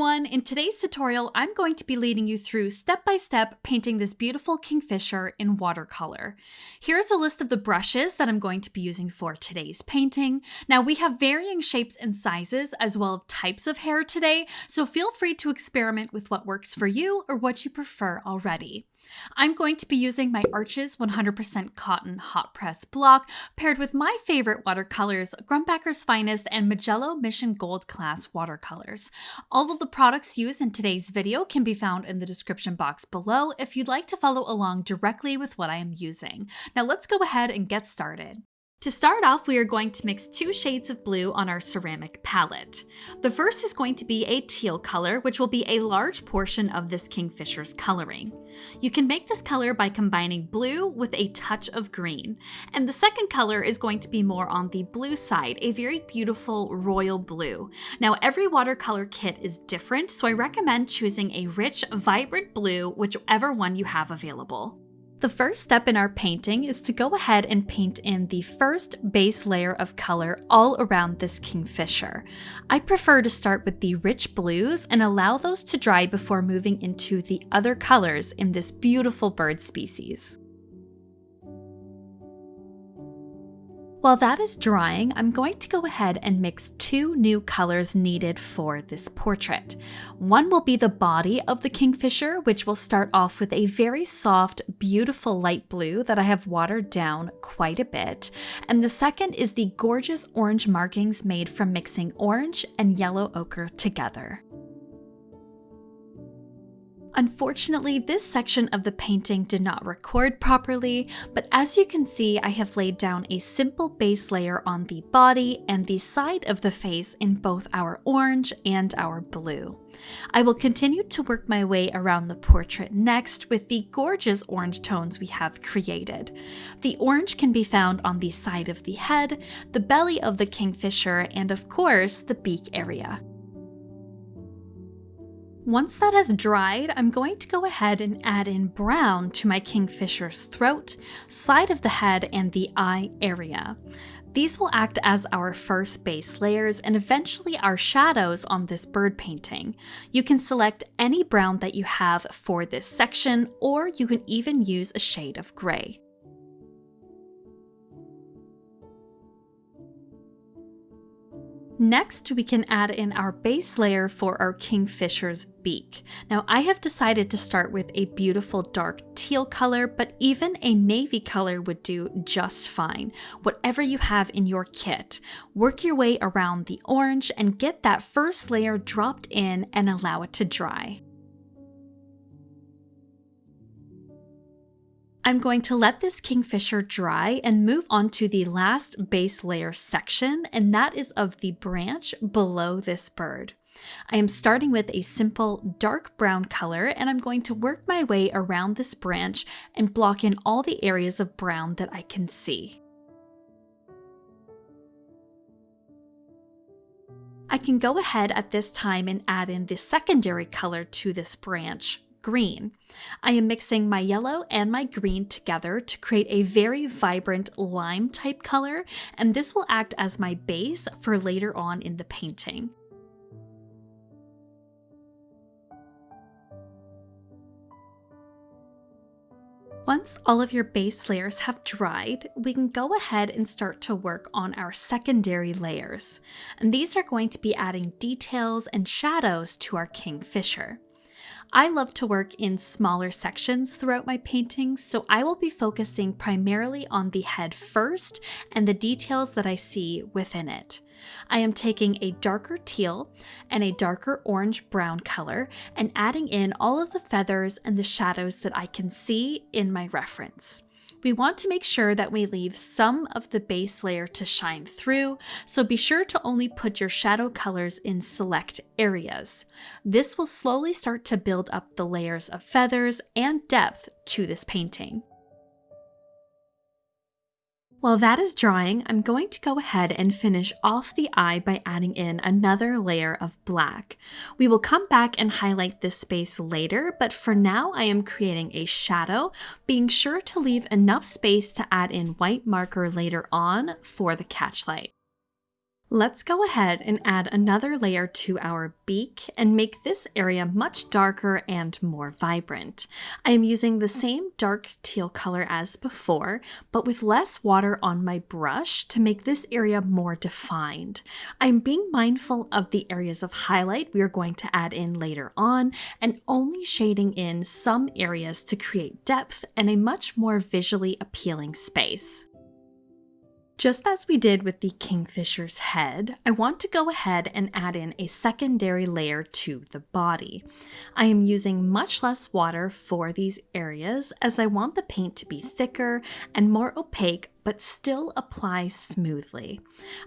everyone! In today's tutorial, I'm going to be leading you through step-by-step -step painting this beautiful kingfisher in watercolor. Here's a list of the brushes that I'm going to be using for today's painting. Now we have varying shapes and sizes as well as types of hair today, so feel free to experiment with what works for you or what you prefer already. I'm going to be using my Arches 100% Cotton Hot Press block paired with my favorite watercolors, Grumbacher's Finest and Mijello Mission Gold class watercolors. All of the products used in today's video can be found in the description box below if you'd like to follow along directly with what I am using. Now let's go ahead and get started. To start off, we are going to mix two shades of blue on our ceramic palette. The first is going to be a teal color, which will be a large portion of this Kingfisher's coloring. You can make this color by combining blue with a touch of green. And the second color is going to be more on the blue side, a very beautiful royal blue. Now, every watercolor kit is different, so I recommend choosing a rich, vibrant blue, whichever one you have available. The first step in our painting is to go ahead and paint in the first base layer of color all around this kingfisher. I prefer to start with the rich blues and allow those to dry before moving into the other colors in this beautiful bird species. While that is drying, I'm going to go ahead and mix two new colors needed for this portrait. One will be the body of the kingfisher, which will start off with a very soft, beautiful light blue that I have watered down quite a bit. And the second is the gorgeous orange markings made from mixing orange and yellow ochre together. Unfortunately, this section of the painting did not record properly, but as you can see, I have laid down a simple base layer on the body and the side of the face in both our orange and our blue. I will continue to work my way around the portrait next with the gorgeous orange tones we have created. The orange can be found on the side of the head, the belly of the kingfisher, and of course, the beak area. Once that has dried, I'm going to go ahead and add in brown to my kingfisher's throat, side of the head, and the eye area. These will act as our first base layers and eventually our shadows on this bird painting. You can select any brown that you have for this section, or you can even use a shade of gray. Next, we can add in our base layer for our kingfisher's beak. Now, I have decided to start with a beautiful dark teal color, but even a navy color would do just fine. Whatever you have in your kit, work your way around the orange and get that first layer dropped in and allow it to dry. I'm going to let this kingfisher dry and move on to the last base layer section, and that is of the branch below this bird. I am starting with a simple dark brown color and I'm going to work my way around this branch and block in all the areas of brown that I can see. I can go ahead at this time and add in the secondary color to this branch, green. I am mixing my yellow and my green together to create a very vibrant lime type color, and this will act as my base for later on in the painting. Once all of your base layers have dried, we can go ahead and start to work on our secondary layers. And these are going to be adding details and shadows to our kingfisher. I love to work in smaller sections throughout my paintings, so I will be focusing primarily on the head first and the details that I see within it. I am taking a darker teal and a darker orange brown color and adding in all of the feathers and the shadows that I can see in my reference. We want to make sure that we leave some of the base layer to shine through, so be sure to only put your shadow colors in select areas. This will slowly start to build up the layers of feathers and depth to this painting. While that is drying, I'm going to go ahead and finish off the eye by adding in another layer of black. We will come back and highlight this space later, but for now I am creating a shadow, being sure to leave enough space to add in white marker later on for the catch light. Let's go ahead and add another layer to our beak and make this area much darker and more vibrant. I am using the same dark teal color as before, but with less water on my brush to make this area more defined. I'm being mindful of the areas of highlight we are going to add in later on and only shading in some areas to create depth and a much more visually appealing space. Just as we did with the kingfisher's head, I want to go ahead and add in a secondary layer to the body. I am using much less water for these areas as I want the paint to be thicker and more opaque but still apply smoothly.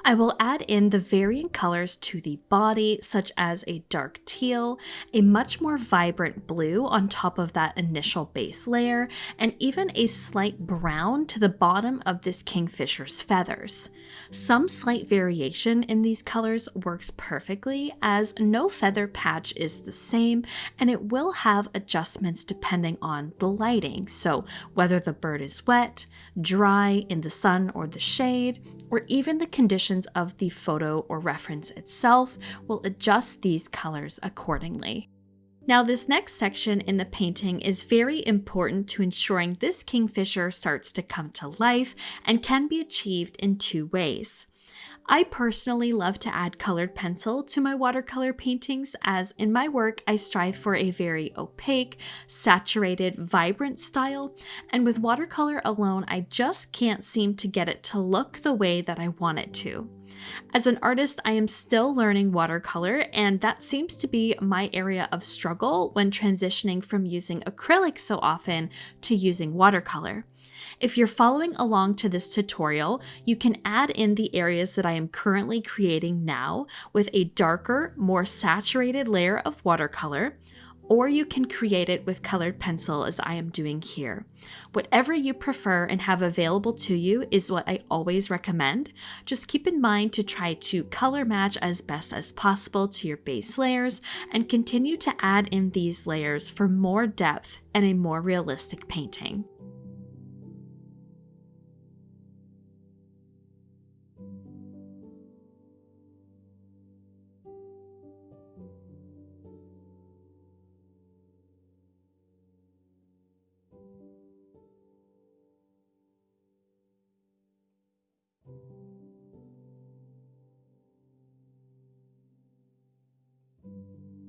I will add in the varying colors to the body, such as a dark teal, a much more vibrant blue on top of that initial base layer, and even a slight brown to the bottom of this kingfisher's feathers. Some slight variation in these colors works perfectly as no feather patch is the same and it will have adjustments depending on the lighting. So whether the bird is wet, dry, in the sun or the shade, or even the conditions of the photo or reference itself will adjust these colors accordingly. Now this next section in the painting is very important to ensuring this kingfisher starts to come to life and can be achieved in two ways. I personally love to add colored pencil to my watercolor paintings as in my work I strive for a very opaque, saturated, vibrant style, and with watercolor alone I just can't seem to get it to look the way that I want it to. As an artist, I am still learning watercolor, and that seems to be my area of struggle when transitioning from using acrylic so often to using watercolor. If you're following along to this tutorial, you can add in the areas that I am currently creating now with a darker, more saturated layer of watercolor, or you can create it with colored pencil as I am doing here. Whatever you prefer and have available to you is what I always recommend. Just keep in mind to try to color match as best as possible to your base layers and continue to add in these layers for more depth and a more realistic painting.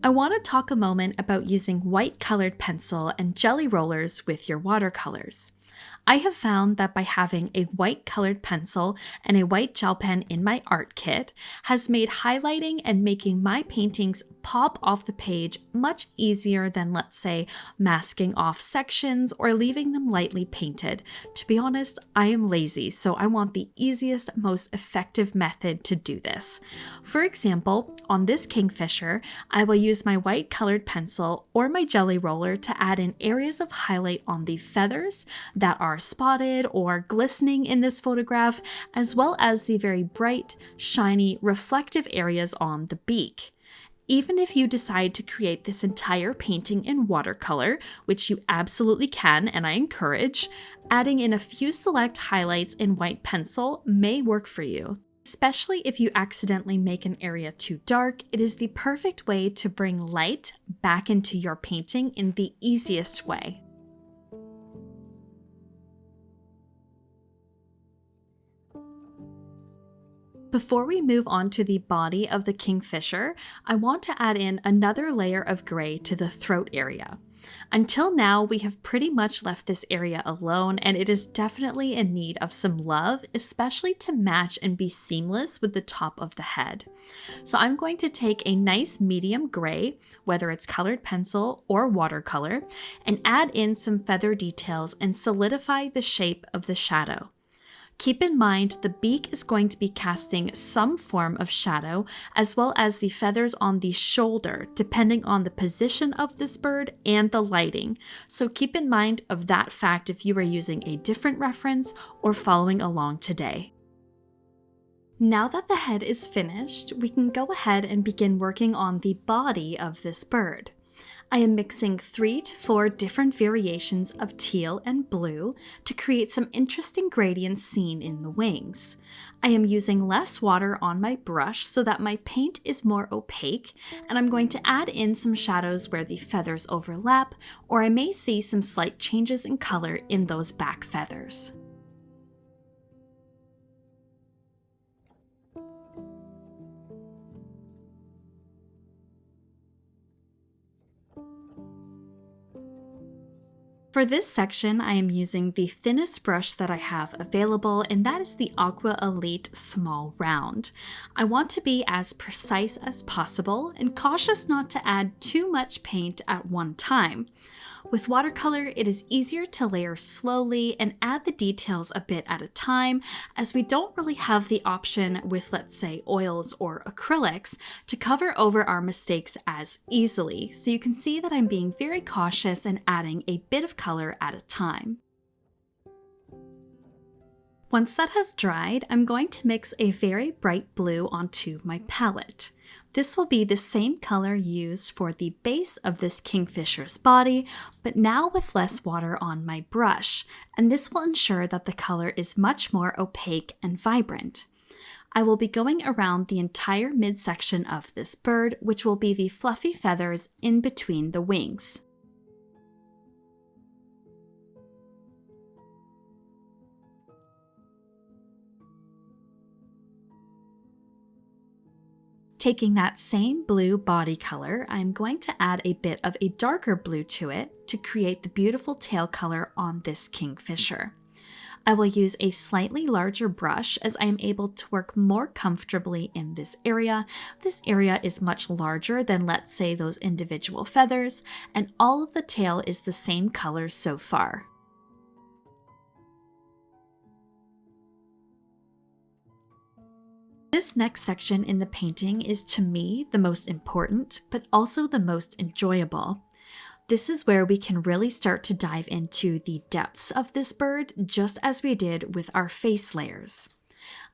I want to talk a moment about using white colored pencil and jelly rollers with your watercolors. I have found that by having a white colored pencil and a white gel pen in my art kit has made highlighting and making my paintings pop off the page much easier than let's say masking off sections or leaving them lightly painted. To be honest, I am lazy, so I want the easiest, most effective method to do this. For example, on this kingfisher, I will use my white colored pencil or my jelly roller to add in areas of highlight on the feathers that are spotted or glistening in this photograph, as well as the very bright, shiny, reflective areas on the beak. Even if you decide to create this entire painting in watercolor, which you absolutely can and I encourage, adding in a few select highlights in white pencil may work for you. Especially if you accidentally make an area too dark, it is the perfect way to bring light back into your painting in the easiest way. Before we move on to the body of the kingfisher, I want to add in another layer of gray to the throat area. Until now, we have pretty much left this area alone, and it is definitely in need of some love, especially to match and be seamless with the top of the head. So I'm going to take a nice medium gray, whether it's colored pencil or watercolor, and add in some feather details and solidify the shape of the shadow. Keep in mind the beak is going to be casting some form of shadow as well as the feathers on the shoulder depending on the position of this bird and the lighting. So keep in mind of that fact if you are using a different reference or following along today. Now that the head is finished, we can go ahead and begin working on the body of this bird. I am mixing three to four different variations of teal and blue to create some interesting gradients seen in the wings. I am using less water on my brush so that my paint is more opaque, and I'm going to add in some shadows where the feathers overlap, or I may see some slight changes in color in those back feathers. For this section, I am using the thinnest brush that I have available, and that is the Aqua Elite Small Round. I want to be as precise as possible and cautious not to add too much paint at one time. With watercolor, it is easier to layer slowly and add the details a bit at a time, as we don't really have the option with, let's say, oils or acrylics to cover over our mistakes as easily. So you can see that I'm being very cautious and adding a bit of color at a time. Once that has dried, I'm going to mix a very bright blue onto my palette. This will be the same color used for the base of this kingfisher's body, but now with less water on my brush, and this will ensure that the color is much more opaque and vibrant. I will be going around the entire midsection of this bird, which will be the fluffy feathers in between the wings. Taking that same blue body color, I'm going to add a bit of a darker blue to it to create the beautiful tail color on this kingfisher. I will use a slightly larger brush as I am able to work more comfortably in this area. This area is much larger than let's say those individual feathers and all of the tail is the same color so far. This next section in the painting is to me the most important, but also the most enjoyable. This is where we can really start to dive into the depths of this bird, just as we did with our face layers.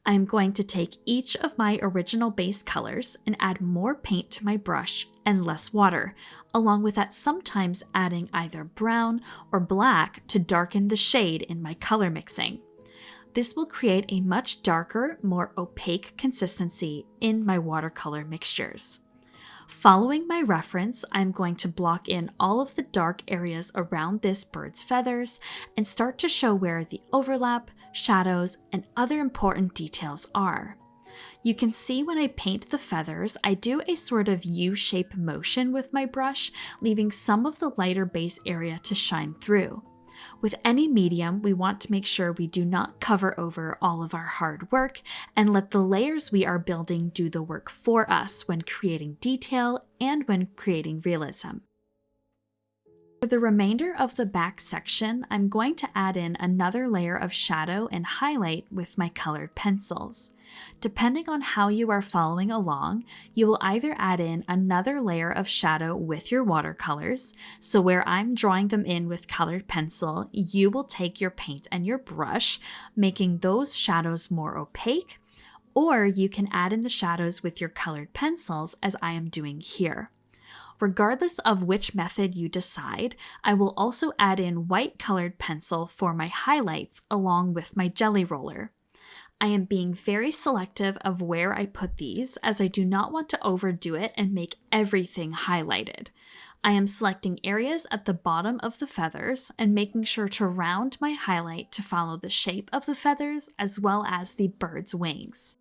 I am going to take each of my original base colors and add more paint to my brush and less water, along with that sometimes adding either brown or black to darken the shade in my color mixing. This will create a much darker, more opaque consistency in my watercolor mixtures. Following my reference, I'm going to block in all of the dark areas around this bird's feathers and start to show where the overlap, shadows, and other important details are. You can see when I paint the feathers, I do a sort of U-shape motion with my brush, leaving some of the lighter base area to shine through. With any medium, we want to make sure we do not cover over all of our hard work and let the layers we are building do the work for us when creating detail and when creating realism. For the remainder of the back section, I'm going to add in another layer of shadow and highlight with my colored pencils. Depending on how you are following along, you will either add in another layer of shadow with your watercolors, so where I'm drawing them in with colored pencil, you will take your paint and your brush, making those shadows more opaque, or you can add in the shadows with your colored pencils as I am doing here. Regardless of which method you decide, I will also add in white colored pencil for my highlights along with my jelly roller. I am being very selective of where I put these as I do not want to overdo it and make everything highlighted. I am selecting areas at the bottom of the feathers and making sure to round my highlight to follow the shape of the feathers as well as the bird's wings.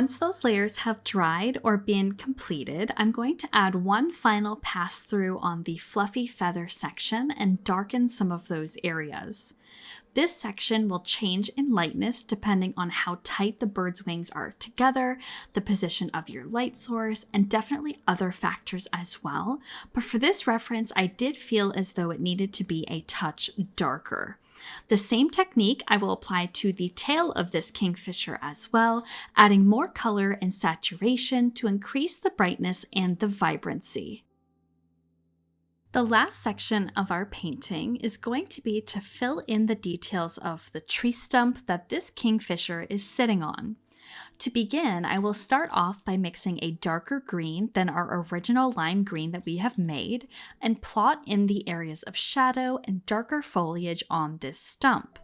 Once those layers have dried or been completed, I'm going to add one final pass through on the fluffy feather section and darken some of those areas. This section will change in lightness depending on how tight the bird's wings are together, the position of your light source, and definitely other factors as well. But for this reference, I did feel as though it needed to be a touch darker. The same technique I will apply to the tail of this kingfisher as well, adding more color and saturation to increase the brightness and the vibrancy. The last section of our painting is going to be to fill in the details of the tree stump that this kingfisher is sitting on. To begin, I will start off by mixing a darker green than our original lime green that we have made and plot in the areas of shadow and darker foliage on this stump.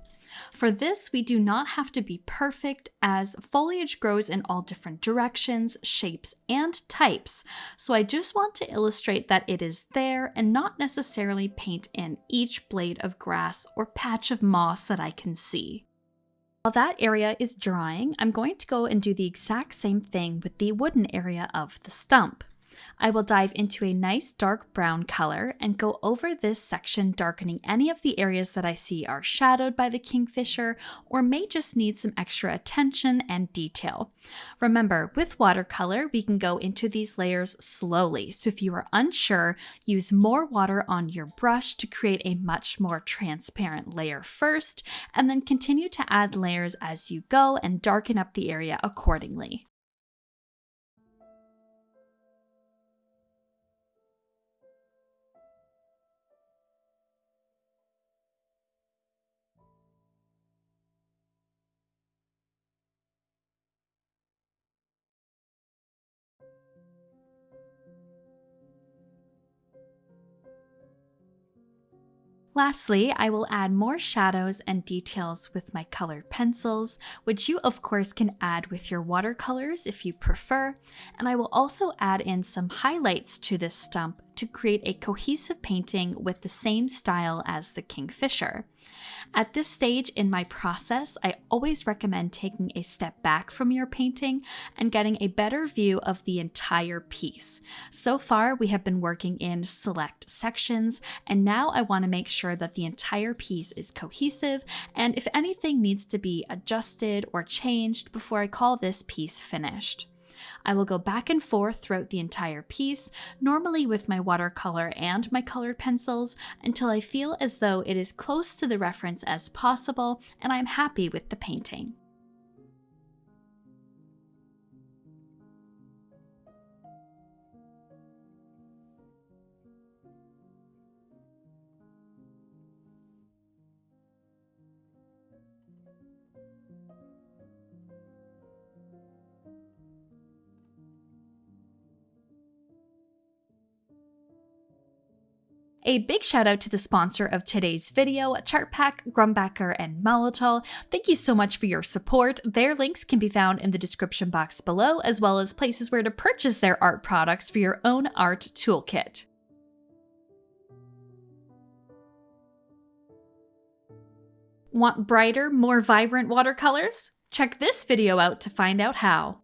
For this, we do not have to be perfect as foliage grows in all different directions, shapes, and types, so I just want to illustrate that it is there and not necessarily paint in each blade of grass or patch of moss that I can see. While that area is drying, I'm going to go and do the exact same thing with the wooden area of the stump. I will dive into a nice dark brown color and go over this section darkening any of the areas that I see are shadowed by the kingfisher or may just need some extra attention and detail. Remember, with watercolor, we can go into these layers slowly, so if you are unsure, use more water on your brush to create a much more transparent layer first, and then continue to add layers as you go and darken up the area accordingly. Lastly, I will add more shadows and details with my colored pencils, which you of course can add with your watercolors if you prefer, and I will also add in some highlights to this stump to create a cohesive painting with the same style as the Kingfisher. At this stage in my process, I always recommend taking a step back from your painting and getting a better view of the entire piece. So far, we have been working in select sections, and now I want to make sure that the entire piece is cohesive and if anything needs to be adjusted or changed before I call this piece finished. I will go back and forth throughout the entire piece, normally with my watercolor and my colored pencils, until I feel as though it is close to the reference as possible and I'm happy with the painting. A big shout out to the sponsor of today's video, Chartpak, Grumbacher, and Molotow. Thank you so much for your support. Their links can be found in the description box below, as well as places where to purchase their art products for your own art toolkit. Want brighter, more vibrant watercolors? Check this video out to find out how.